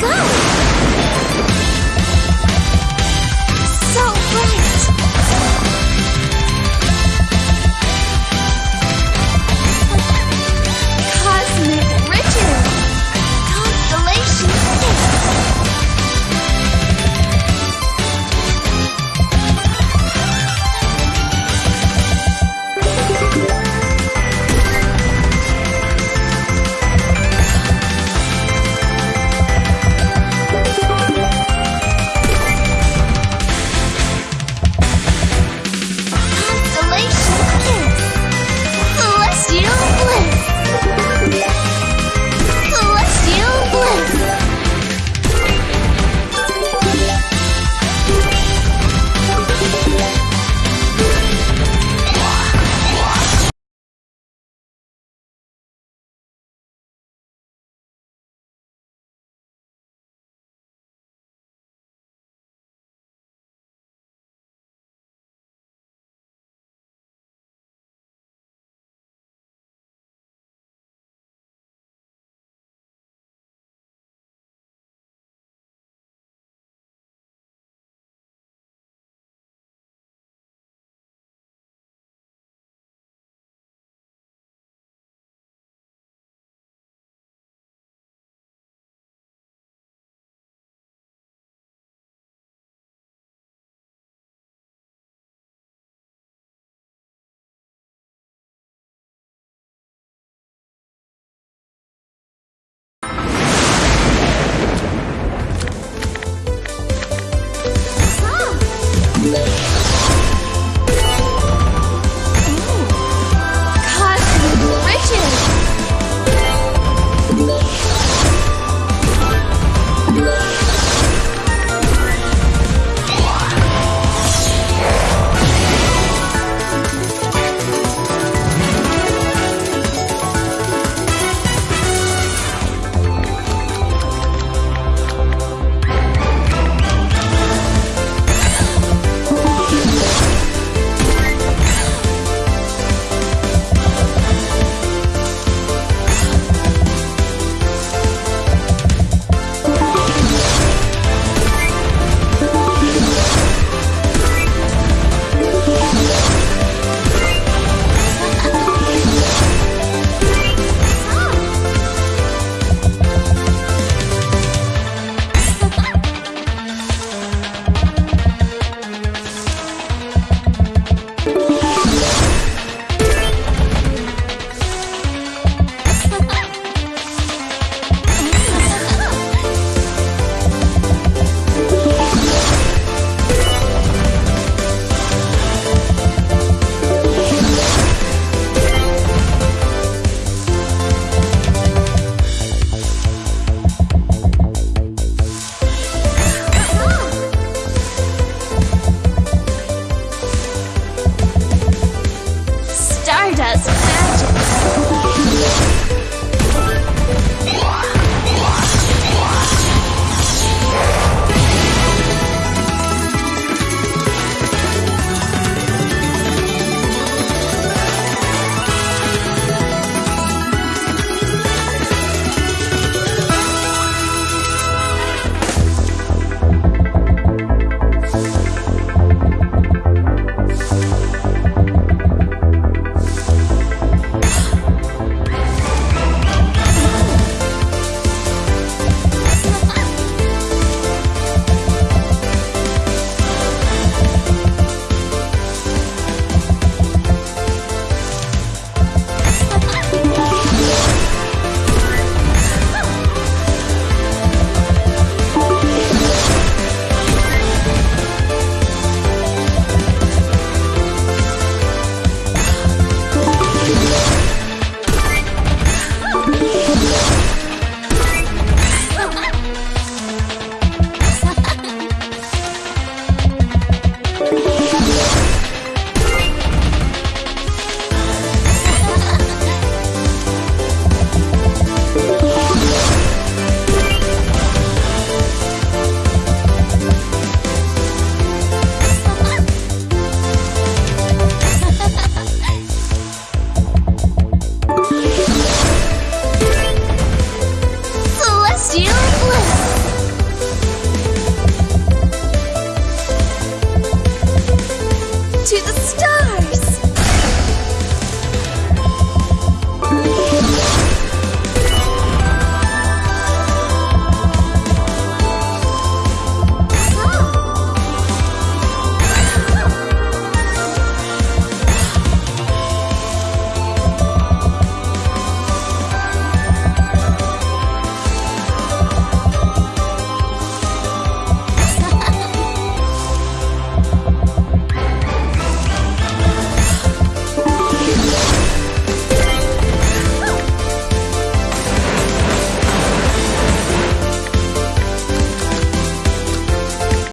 go!